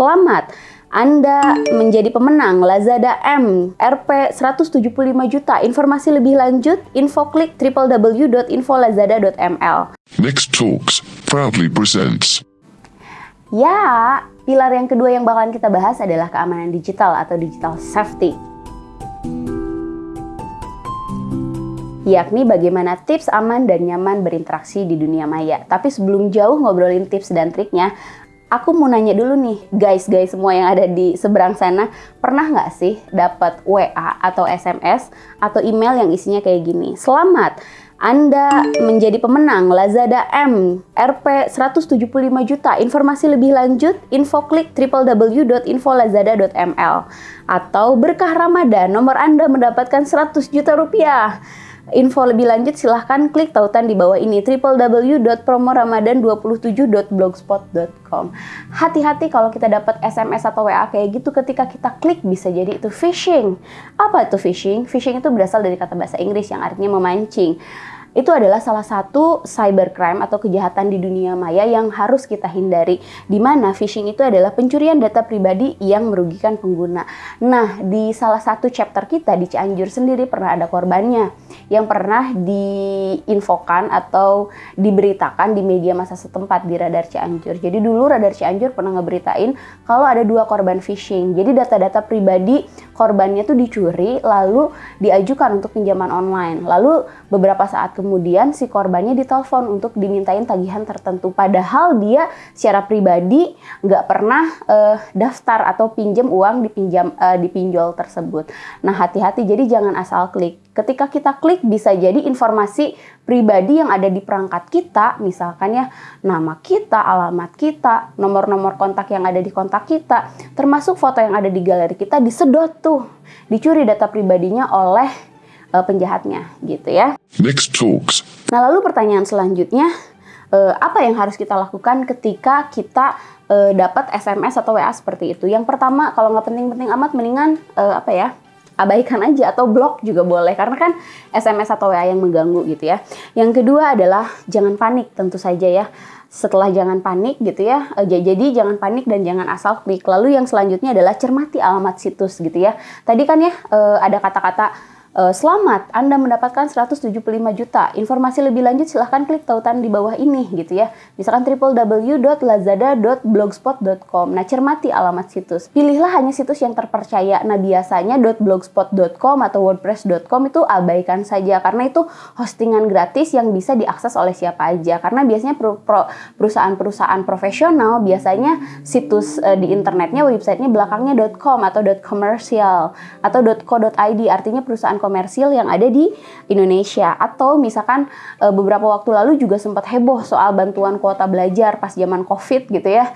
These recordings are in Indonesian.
Selamat! Anda menjadi pemenang Lazada M RP 175 juta. Informasi lebih lanjut, info klik www.infolazada.ml. Next Talks proudly presents. Ya, pilar yang kedua yang bakalan kita bahas adalah keamanan digital atau digital safety. yakni bagaimana tips aman dan nyaman berinteraksi di dunia maya. Tapi sebelum jauh ngobrolin tips dan triknya, aku mau nanya dulu nih, guys-guys semua yang ada di seberang sana, pernah nggak sih dapat WA atau SMS atau email yang isinya kayak gini? Selamat, anda menjadi pemenang Lazada M RP 175 juta. Informasi lebih lanjut, info klik www.infolazada.ml atau berkah Ramadan, nomor Anda mendapatkan 100 juta rupiah. Info lebih lanjut silahkan klik tautan di bawah ini www.promoramadan27.blogspot.com Hati-hati kalau kita dapat SMS atau WA kayak gitu ketika kita klik bisa jadi itu phishing. Apa itu phishing? Phishing itu berasal dari kata bahasa Inggris yang artinya memancing itu adalah salah satu cybercrime atau kejahatan di dunia maya yang harus kita hindari. Di mana phishing itu adalah pencurian data pribadi yang merugikan pengguna. Nah, di salah satu chapter kita di Cianjur sendiri pernah ada korbannya yang pernah diinfokan atau diberitakan di media masa setempat di Radar Cianjur. Jadi dulu Radar Cianjur pernah ngeberitain kalau ada dua korban phishing. Jadi data-data pribadi korbannya tuh dicuri lalu diajukan untuk pinjaman online. Lalu beberapa saat kemudian si korbannya ditelepon untuk dimintain tagihan tertentu padahal dia secara pribadi nggak pernah uh, daftar atau pinjam uang dipinjam uh, dipinjol tersebut. Nah hati-hati jadi jangan asal klik. Ketika kita klik bisa jadi informasi pribadi yang ada di perangkat kita, misalkan ya nama kita, alamat kita, nomor-nomor kontak yang ada di kontak kita, termasuk foto yang ada di galeri kita disedot tuh, dicuri data pribadinya oleh uh, penjahatnya gitu ya. Next talks. Nah lalu pertanyaan selanjutnya uh, apa yang harus kita lakukan ketika kita uh, dapat SMS atau WA seperti itu? Yang pertama kalau nggak penting-penting amat mendingan uh, apa ya? Abaikan aja atau blok juga boleh karena kan SMS atau WA yang mengganggu gitu ya. Yang kedua adalah jangan panik tentu saja ya setelah jangan panik gitu ya. Jadi jangan panik dan jangan asal klik. Lalu yang selanjutnya adalah cermati alamat situs gitu ya. Tadi kan ya ada kata-kata selamat, Anda mendapatkan 175 juta. Informasi lebih lanjut silahkan klik tautan di bawah ini gitu ya. Misalkan www.lazada.blogspot.com. Nah, cermati alamat situs. Pilihlah hanya situs yang terpercaya. Nah, biasanya .blogspot.com atau wordpress.com itu abaikan saja karena itu hostingan gratis yang bisa diakses oleh siapa aja. Karena biasanya perusahaan-perusahaan profesional biasanya situs uh, di internetnya websitenya belakangnya .com atau .commercial atau .co.id artinya perusahaan komersil yang ada di Indonesia atau misalkan e, beberapa waktu lalu juga sempat heboh soal bantuan kuota belajar pas zaman Covid gitu ya.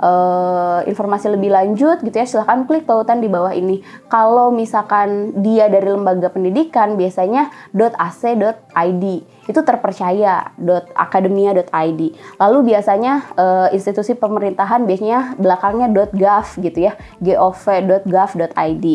E, informasi lebih lanjut gitu ya silahkan klik tautan di bawah ini. Kalau misalkan dia dari lembaga pendidikan biasanya .ac.id itu terpercaya .akademia.id. Lalu biasanya e, institusi pemerintahan biasanya belakangnya .gov gitu ya, gov.gov.id.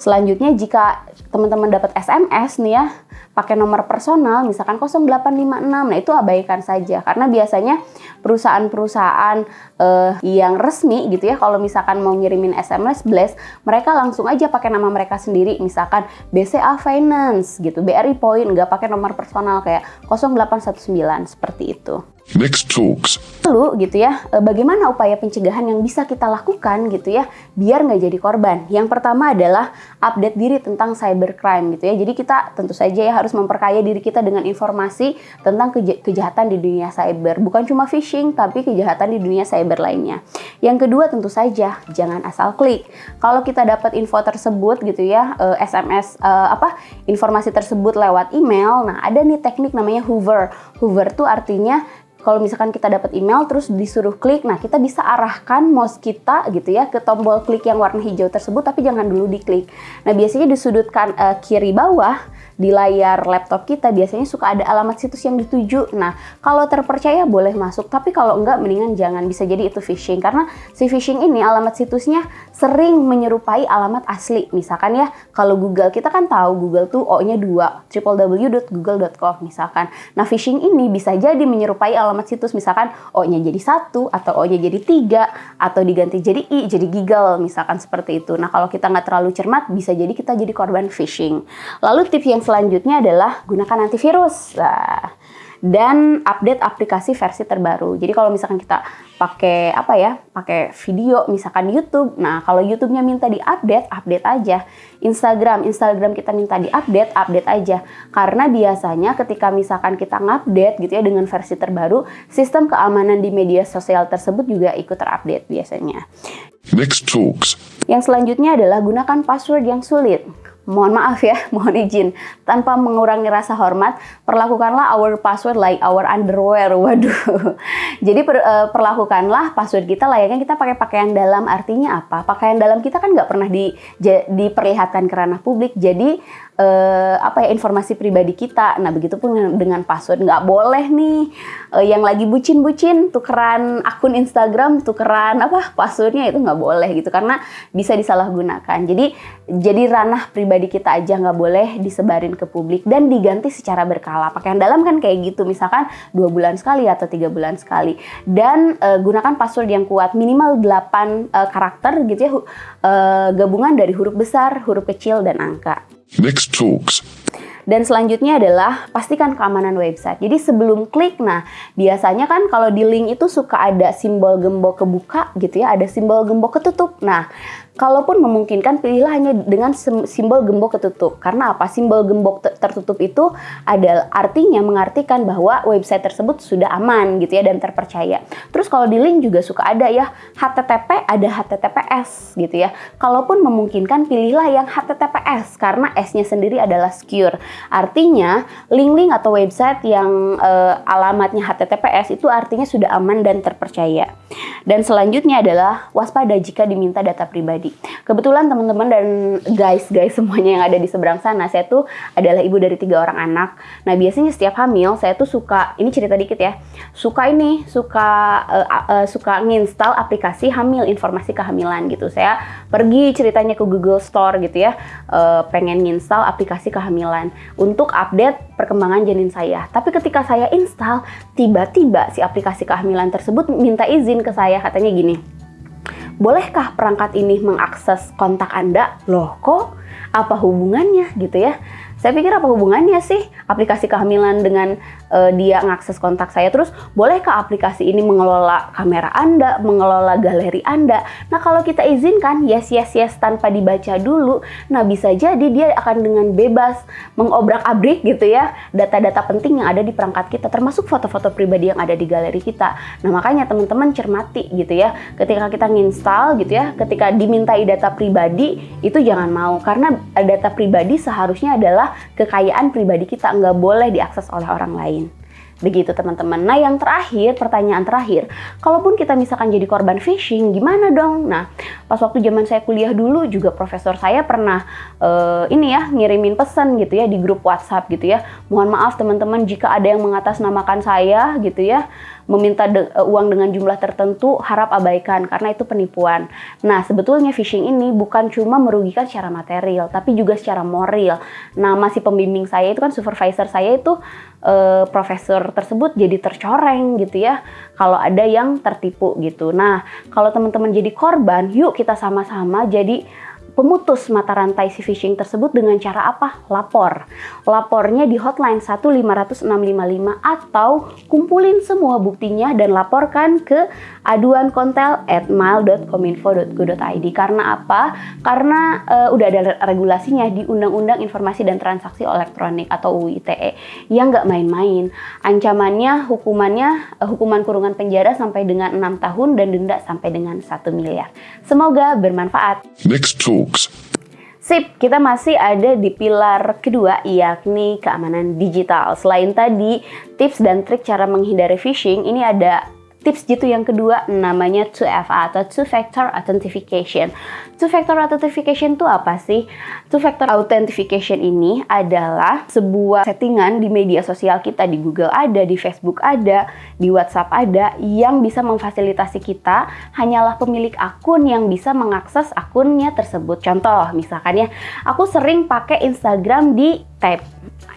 Selanjutnya jika teman-teman dapat SMS nih ya, pakai nomor personal misalkan 0856. Nah, itu abaikan saja karena biasanya perusahaan-perusahaan uh, yang resmi gitu ya kalau misalkan mau ngirimin SMS blast, mereka langsung aja pakai nama mereka sendiri misalkan BCA Finance gitu, BRI Point nggak pakai nomor personal kayak 0819 seperti itu. Next Talks. Lalu gitu ya, e, bagaimana upaya pencegahan yang bisa kita lakukan gitu ya, biar nggak jadi korban. Yang pertama adalah update diri tentang cybercrime gitu ya. Jadi kita tentu saja ya harus memperkaya diri kita dengan informasi tentang kej kejahatan di dunia cyber. Bukan cuma phishing, tapi kejahatan di dunia cyber lainnya. Yang kedua tentu saja jangan asal klik. Kalau kita dapat info tersebut gitu ya, SMS e, apa informasi tersebut lewat email, nah ada nih teknik namanya Hoover. Hoover tuh artinya kalau misalkan kita dapat email terus disuruh klik, nah kita bisa arahkan mouse kita gitu ya ke tombol klik yang warna hijau tersebut tapi jangan dulu diklik. Nah, biasanya di sudut kan, uh, kiri bawah di layar laptop kita biasanya suka ada alamat situs yang dituju. Nah, kalau terpercaya boleh masuk, tapi kalau enggak mendingan jangan bisa jadi itu phishing karena si phishing ini alamat situsnya sering menyerupai alamat asli. Misalkan ya, kalau Google kita kan tahu Google tuh O-nya dua, www.google.com misalkan. Nah, phishing ini bisa jadi menyerupai alamat situs misalkan O-nya jadi satu atau O-nya jadi tiga atau diganti jadi I, jadi Google misalkan seperti itu. Nah, kalau kita nggak terlalu cermat bisa jadi kita jadi korban phishing. Lalu tips yang selanjutnya adalah gunakan antivirus. Nah, dan update aplikasi versi terbaru. Jadi kalau misalkan kita pakai apa ya, pakai video misalkan YouTube. Nah, kalau YouTube-nya minta diupdate, update aja. Instagram, Instagram kita minta diupdate, update aja. Karena biasanya ketika misalkan kita ngupdate gitu ya dengan versi terbaru, sistem keamanan di media sosial tersebut juga ikut terupdate biasanya. Next talks. Yang selanjutnya adalah gunakan password yang sulit mohon maaf ya, mohon izin. Tanpa mengurangi rasa hormat, perlakukanlah our password like our underwear. Waduh. Jadi per, uh, perlakukanlah password kita layaknya kita pakai pakaian dalam. Artinya apa? Pakaian dalam kita kan nggak pernah di, diperlihatkan ke ranah publik. Jadi uh, apa ya informasi pribadi kita. Nah begitupun dengan password nggak boleh nih uh, yang lagi bucin-bucin tukeran akun Instagram tukeran apa passwordnya itu nggak boleh gitu karena bisa disalahgunakan. Jadi jadi ranah pribadi kita aja nggak boleh disebarin ke publik dan diganti secara berkala. Pakaian dalam kan kayak gitu misalkan dua bulan sekali atau tiga bulan sekali dan uh, gunakan password yang kuat minimal 8 uh, karakter gitu ya uh, gabungan dari huruf besar, huruf kecil dan angka. Next talks. Dan selanjutnya adalah pastikan keamanan website. Jadi sebelum klik, nah biasanya kan kalau di link itu suka ada simbol gembok kebuka gitu ya, ada simbol gembok ketutup. Nah Kalaupun memungkinkan, pilihlah hanya dengan simbol gembok ketutup. Karena apa? Simbol gembok tertutup itu adalah artinya mengartikan bahwa website tersebut sudah aman gitu ya dan terpercaya. Terus kalau di link juga suka ada ya HTTP ada HTTPS gitu ya. Kalaupun memungkinkan, pilihlah yang HTTPS karena S-nya sendiri adalah secure. Artinya link-link atau website yang uh, alamatnya HTTPS itu artinya sudah aman dan terpercaya. Dan selanjutnya adalah waspada jika diminta data pribadi. Kebetulan teman-teman dan guys-guys semuanya yang ada di seberang sana, saya tuh adalah ibu dari tiga orang anak. Nah biasanya setiap hamil saya tuh suka, ini cerita dikit ya, suka ini, suka uh, uh, suka nginstal aplikasi hamil, informasi kehamilan gitu. Saya pergi ceritanya ke Google Store gitu ya, uh, pengen nginstal aplikasi kehamilan untuk update perkembangan janin saya. Tapi ketika saya install, tiba-tiba si aplikasi kehamilan tersebut minta izin ke saya, katanya gini, bolehkah perangkat ini mengakses kontak Anda? Loh kok apa hubungannya gitu ya? Saya pikir apa hubungannya sih aplikasi kehamilan dengan uh, dia mengakses kontak saya terus bolehkah aplikasi ini mengelola kamera Anda, mengelola galeri Anda? Nah, kalau kita izinkan yes yes yes tanpa dibaca dulu, nah bisa jadi dia akan dengan bebas mengobrak-abrik gitu ya data-data penting yang ada di perangkat kita termasuk foto-foto pribadi yang ada di galeri kita. Nah, makanya teman-teman cermati gitu ya ketika kita nginstal gitu ya, ketika dimintai data pribadi itu jangan mau karena data pribadi seharusnya adalah kekayaan pribadi kita nggak boleh diakses oleh orang lain. Begitu teman-teman. Nah yang terakhir, pertanyaan terakhir, kalaupun kita misalkan jadi korban phishing, gimana dong? Nah pas waktu zaman saya kuliah dulu juga profesor saya pernah uh, ini ya ngirimin pesan gitu ya di grup WhatsApp gitu ya. Mohon maaf teman-teman jika ada yang mengatasnamakan saya gitu ya meminta de uh, uang dengan jumlah tertentu harap abaikan karena itu penipuan. Nah, sebetulnya phishing ini bukan cuma merugikan secara material, tapi juga secara moral. Nah, masih pembimbing saya itu kan supervisor saya itu uh, profesor tersebut jadi tercoreng gitu ya kalau ada yang tertipu gitu. Nah, kalau teman-teman jadi korban, yuk kita sama-sama jadi pemutus mata rantai si phishing tersebut dengan cara apa? Lapor. Lapornya di hotline 15655 atau kumpulin semua buktinya dan laporkan ke aduan kontel at mail.kominfo.go.id. Karena apa? Karena uh, udah ada regulasinya di Undang-Undang Informasi dan Transaksi Elektronik atau UU ITE yang nggak main-main. Ancamannya, hukumannya, uh, hukuman kurungan penjara sampai dengan 6 tahun dan denda sampai dengan 1 miliar. Semoga bermanfaat. Next talks. Sip, kita masih ada di pilar kedua yakni keamanan digital. Selain tadi tips dan trik cara menghindari phishing, ini ada tips gitu yang kedua namanya 2FA atau two factor authentication. Two factor authentication itu apa sih? Two factor authentication ini adalah sebuah settingan di media sosial kita di Google ada, di Facebook ada, di WhatsApp ada yang bisa memfasilitasi kita hanyalah pemilik akun yang bisa mengakses akunnya tersebut. Contoh, misalkan ya, aku sering pakai Instagram di tab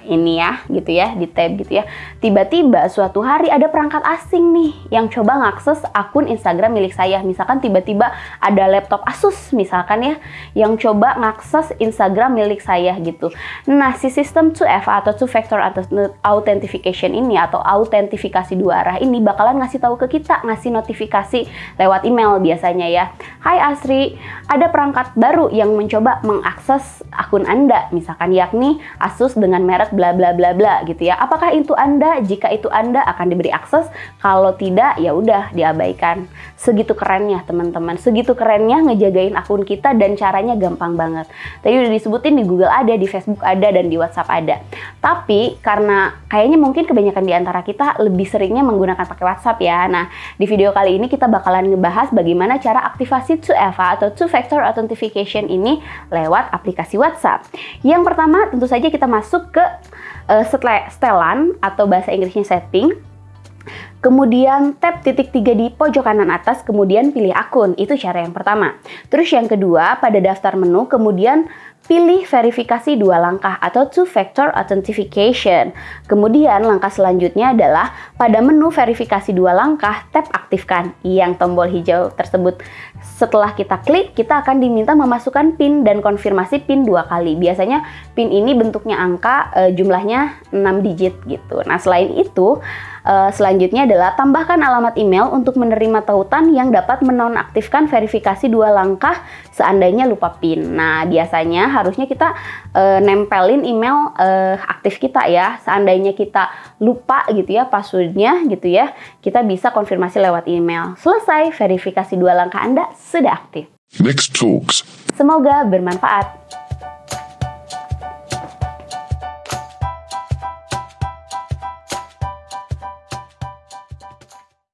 ini ya gitu ya di tab gitu ya. Tiba-tiba suatu hari ada perangkat asing nih yang coba ngakses akun Instagram milik saya. Misalkan tiba-tiba ada laptop Asus misalkan ya yang coba ngakses Instagram milik saya gitu. Nah si sistem 2FA atau two factor authentication ini atau autentifikasi dua arah ini bakalan ngasih tahu ke kita ngasih notifikasi lewat email biasanya ya. Hai Asri ada perangkat baru yang mencoba mengakses akun Anda misalkan yakni Asus dengan merek bla bla bla bla gitu ya. Apakah itu Anda? Jika itu Anda akan diberi akses, kalau tidak ya udah diabaikan. Segitu kerennya teman-teman, segitu kerennya ngejagain akun kita dan caranya gampang banget. Tadi udah disebutin di Google ada, di Facebook ada dan di WhatsApp ada. Tapi karena kayaknya mungkin kebanyakan di antara kita lebih seringnya menggunakan pakai WhatsApp ya. Nah, di video kali ini kita bakalan ngebahas bagaimana cara aktivasi 2FA atau Two Factor Authentication ini lewat aplikasi WhatsApp. Yang pertama tentu saja kita masuk ke uh, setelan atau bahasa Inggrisnya setting. Kemudian tap titik tiga di pojok kanan atas, kemudian pilih akun. Itu cara yang pertama. Terus yang kedua, pada daftar menu, kemudian pilih verifikasi dua langkah atau two-factor authentication. Kemudian langkah selanjutnya adalah pada menu verifikasi dua langkah, tap aktifkan yang tombol hijau tersebut. Setelah kita klik, kita akan diminta memasukkan PIN dan konfirmasi PIN dua kali. Biasanya PIN ini bentuknya angka, e, jumlahnya 6 digit gitu. Nah, selain itu, Uh, selanjutnya adalah tambahkan alamat email untuk menerima tautan yang dapat menonaktifkan verifikasi dua langkah seandainya lupa PIN. Nah, biasanya harusnya kita uh, nempelin email uh, aktif kita ya. Seandainya kita lupa gitu ya passwordnya gitu ya, kita bisa konfirmasi lewat email. Selesai, verifikasi dua langkah Anda sudah aktif. Next Talks. Semoga bermanfaat.